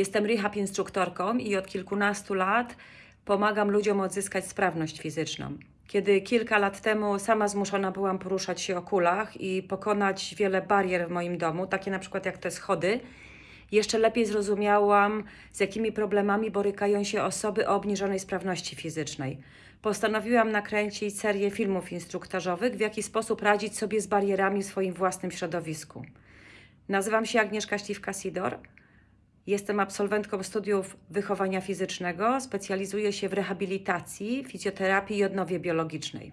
Jestem rehab instruktorką i od kilkunastu lat pomagam ludziom odzyskać sprawność fizyczną. Kiedy kilka lat temu sama zmuszona byłam poruszać się o kulach i pokonać wiele barier w moim domu, takie na przykład jak te schody, jeszcze lepiej zrozumiałam, z jakimi problemami borykają się osoby o obniżonej sprawności fizycznej. Postanowiłam nakręcić serię filmów instruktażowych, w jaki sposób radzić sobie z barierami w swoim własnym środowisku. Nazywam się Agnieszka Śliwka-Sidor. Jestem absolwentką studiów wychowania fizycznego, specjalizuję się w rehabilitacji, fizjoterapii i odnowie biologicznej.